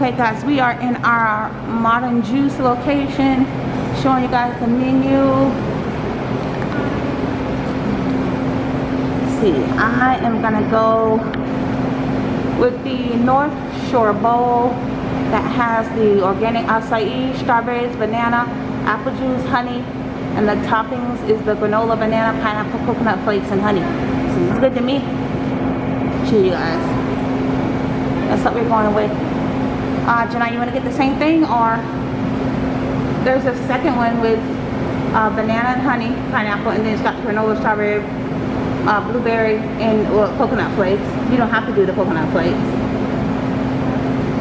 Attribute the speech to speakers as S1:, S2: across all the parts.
S1: Okay guys, we are in our Modern Juice location, showing you guys the menu. Let's see, I am gonna go with the North Shore Bowl that has the organic acai, strawberries, banana, apple juice, honey, and the toppings is the granola, banana, pineapple, coconut flakes, and honey. Seems good to me. Cheers, you guys. That's what we're going with. Uh, you want to get the same thing or there's a second one with uh, banana and honey, pineapple, and then it's got granola, strawberry, uh, blueberry, and well, coconut flakes. You don't have to do the coconut flakes.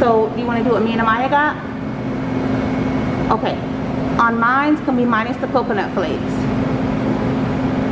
S1: So do you want to do what me and Amaya got? Okay. On mine, can be minus the coconut flakes.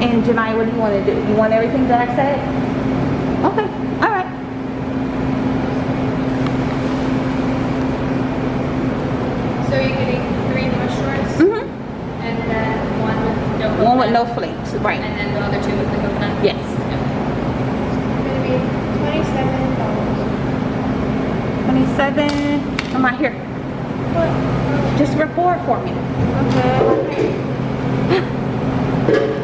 S1: And Janai, what do you want to do? You want everything that I said? Okay. All right.
S2: So you're getting three North Shores
S1: Mm-hmm.
S2: and then one with no coconut.
S1: One with no flakes. Right.
S2: And then the other two with the coconut?
S1: Yes.
S2: It's gonna be twenty-seven dollars.
S1: 27. I'm right here. Just record for me.
S2: Okay.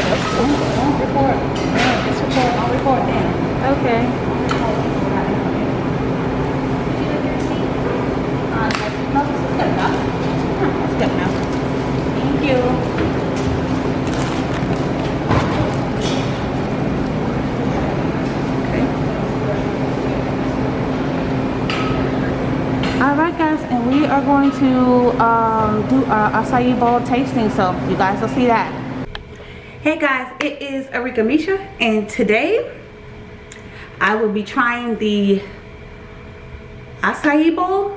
S1: Record. Yeah, just record. I'll record then.
S2: Okay.
S1: Uh, no, this is good enough. Huh, That's good enough. Thank you. Okay. Alright guys, and we are going to um, do our acai bowl tasting, so you guys will see that. Hey guys, it is Arika Misha, and today I will be trying the acai bowl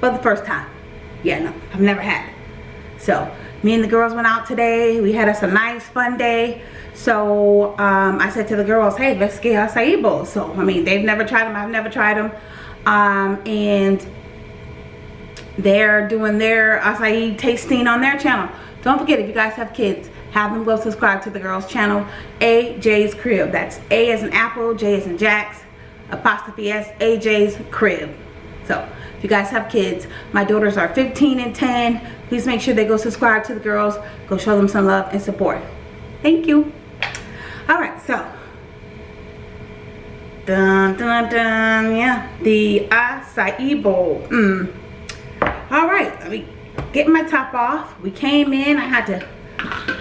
S1: for the first time. Yeah, no, I've never had it. So, me and the girls went out today. We had us a nice, fun day. So, um, I said to the girls, hey, let's get acai bowls. So, I mean, they've never tried them. I've never tried them. Um, and they're doing their acai tasting on their channel. Don't forget, if you guys have kids, have them go subscribe to the girls' channel, AJ's Crib. That's A as in Apple, J as in Jax, apostrophe S, AJ's Crib. So, if you guys have kids, my daughters are 15 and 10. Please make sure they go subscribe to the girls. Go show them some love and support. Thank you. Alright, so. Dun, dun, dun, yeah. The acai bowl. Mm. Alright, let me get my top off. We came in. I had to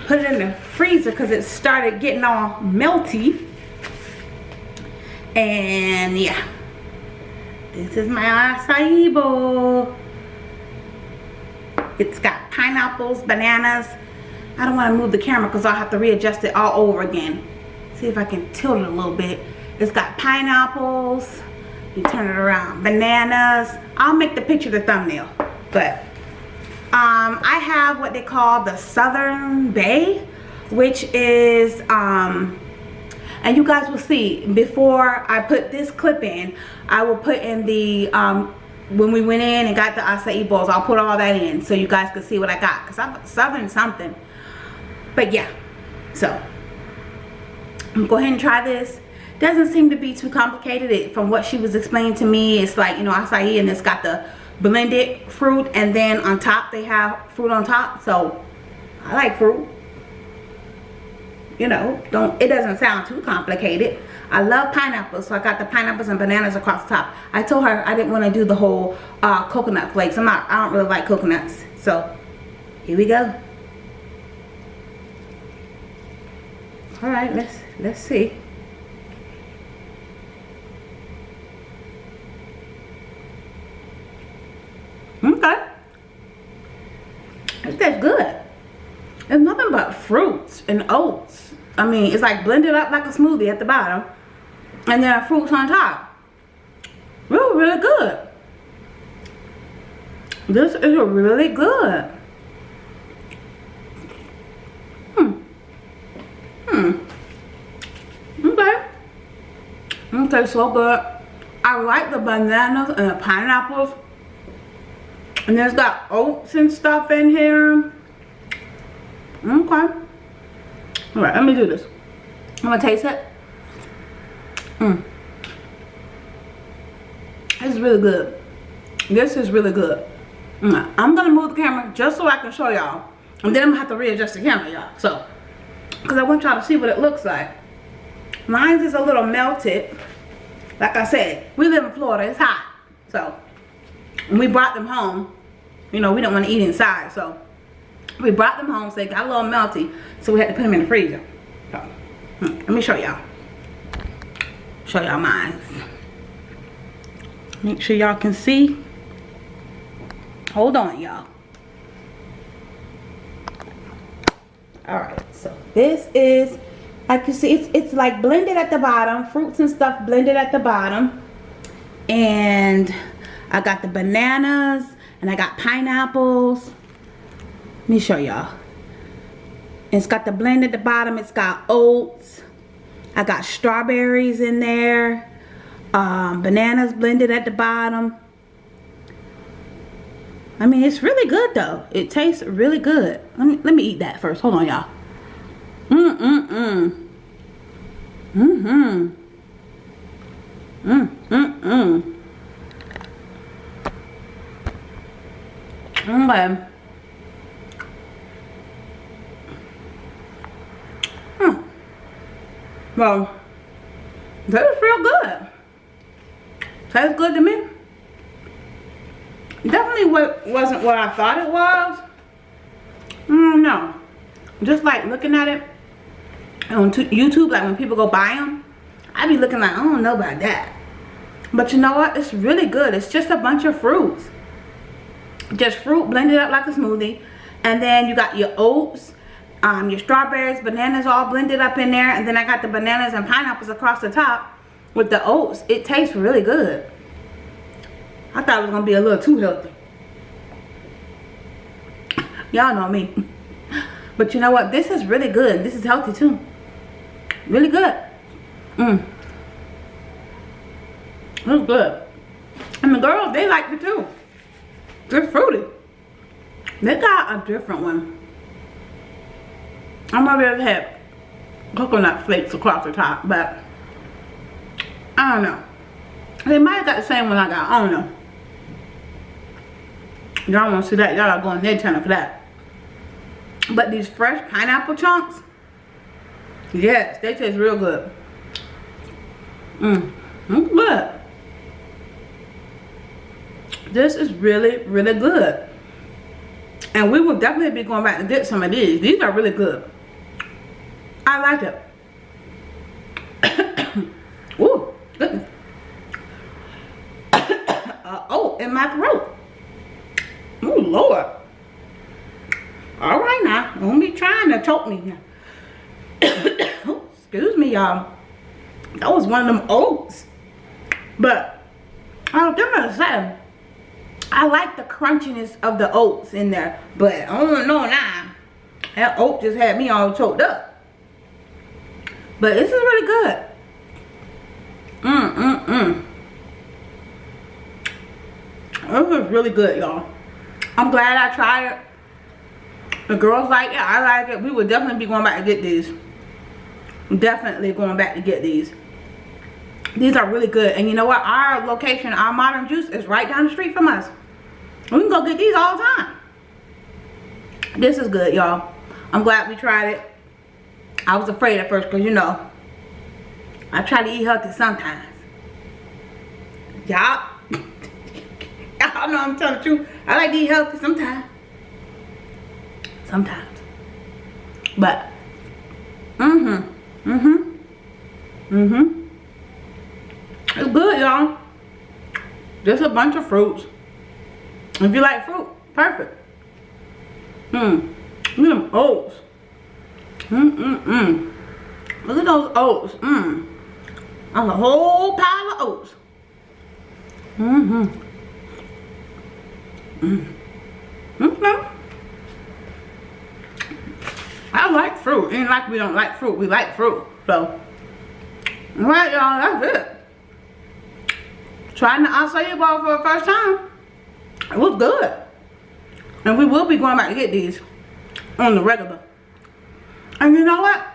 S1: put it in the freezer because it started getting all melty. And yeah. This is my acai bowl. It's got pineapples, bananas. I don't want to move the camera because I'll have to readjust it all over again. See if I can tilt it a little bit. It's got pineapples. You turn it around. Bananas. I'll make the picture the thumbnail. But um, I have what they call the Southern Bay, which is, um, and you guys will see, before I put this clip in, I will put in the, um, when we went in and got the acai bowls, I'll put all that in so you guys can see what I got. Because I'm Southern something. But yeah, so, I'm go ahead and try this. Doesn't seem to be too complicated. It, from what she was explaining to me, it's like, you know, acai and it's got the blended fruit and then on top they have fruit on top. So I like fruit. You know don't it doesn't sound too complicated. I love pineapples so I got the pineapples and bananas across the top. I told her I didn't want to do the whole uh, coconut flakes. I'm not I don't really like coconuts. So here we go. All right let's let's see It's nothing but fruits and oats. I mean, it's like blended up like a smoothie at the bottom. And then fruits on top. Really, really good. This is really good. Hmm. Hmm. Okay. Okay, so good. I like the bananas and the pineapples. And there's got oats and stuff in here. Okay. Alright, let me do this. I'm gonna taste it. Mmm. It's really good. This is really good. Mm, I'm gonna move the camera just so I can show y'all. And then I'm gonna have to readjust the camera, y'all. So, because I want y'all to see what it looks like. Mine is a little melted. Like I said, we live in Florida, it's hot. So, we brought them home, you know, we don't want to eat inside. So, we brought them home, so they got a little melty. So, we had to put them in the freezer. So, hmm, let me show y'all. Show y'all mine. Make sure y'all can see. Hold on, y'all. Alright, so this is, like you see, it's, it's like blended at the bottom. Fruits and stuff blended at the bottom. And I got the bananas. And I got pineapples. Me show y'all. It's got the blend at the bottom. It's got oats. I got strawberries in there um, bananas blended at the bottom. I mean, it's really good though. It tastes really good. Let me, let me eat that first. Hold on, y'all. Mm-mm-mm. Mm-hmm. Mm-mm-mm. Okay. Hmm. That is real good. Tastes good to me. Definitely what wasn't what I thought it was. Mm, no. Just like looking at it on YouTube, like when people go buy them, I be looking like, I don't know about that. But you know what? It's really good. It's just a bunch of fruits. Just fruit blended up like a smoothie. And then you got your oats, um, your strawberries, bananas all blended up in there. And then I got the bananas and pineapples across the top with the oats. It tastes really good. I thought it was going to be a little too healthy. Y'all know me. But you know what? This is really good. This is healthy too. Really good. Mmm. It's good. And the girls, they like it too. It's fruity. They got a different one. I might have had coconut flakes across the top, but I don't know. They might have got the same one I got. I don't know. Y'all want to see that? Y'all are going their channel for that. But these fresh pineapple chunks, yes, they taste real good. Mmm, good. This is really, really good. And we will definitely be going back to get some of these. These are really good. I like it. Ooh, uh, oh, in my throat. Oh, Lord. All right now. Don't be trying to choke me oh, excuse me, y'all. That was one of them oats. But, I'll give it a say. I like the crunchiness of the oats in there. But, I don't know now. That oat just had me all choked up. But this is really good. Mmm, mmm, mmm. This is really good, y'all. I'm glad I tried it. The girls like it. I like it. We would definitely be going back to get these. Definitely going back to get these. These are really good. And you know what? Our location, our Modern Juice is right down the street from us. We can go get these all the time. This is good, y'all. I'm glad we tried it. I was afraid at first because, you know, I try to eat healthy sometimes. Y'all Y'all know I'm telling the truth. I like to eat healthy sometimes. Sometimes. But, mm-hmm. Mm-hmm. Mm-hmm. It's good, y'all. Just a bunch of fruits. If you like fruit, perfect. Mmm. Look at them oats. Mm-mm-mm. Look at those oats. Mmm. That's a whole pile of oats. Mm-hmm. Mm. Okay. I I like fruit. Ain't like we don't like fruit. We like fruit. So, alright y'all, that's it. Trying the acai bowl for the first time. It was good. And we will be going back to get these on the regular. And you know what?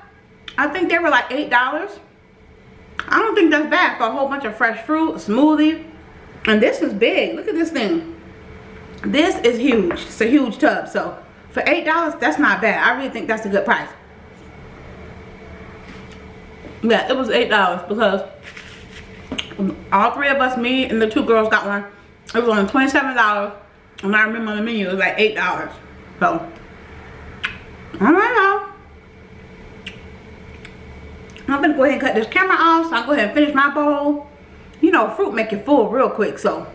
S1: I think they were like $8. I don't think that's bad for a whole bunch of fresh fruit, smoothie. And this is big. Look at this thing. This is huge. It's a huge tub. So for $8, that's not bad. I really think that's a good price. Yeah, it was $8 because all three of us, me and the two girls got one. It was only $27. And I remember on the menu it was like $8. So, alright y'all. I'm gonna go ahead and cut this camera off so I go ahead and finish my bowl. You know, fruit make you full real quick, so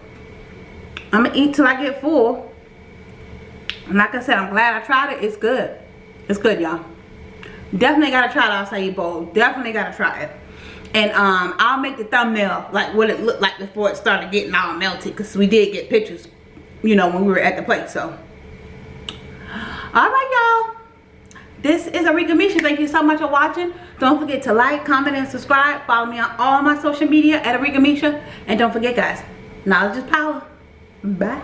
S1: I'm gonna eat till I get full. And like I said, I'm glad I tried it. It's good. It's good, y'all. Definitely gotta try the acai bowl. Definitely gotta try it. And um, I'll make the thumbnail like what it looked like before it started getting all melted. Because we did get pictures, you know, when we were at the place. So, alright, y'all. This is Arika Misha. Thank you so much for watching. Don't forget to like, comment, and subscribe. Follow me on all my social media at Arika Misha. And don't forget, guys, knowledge is power. Bye.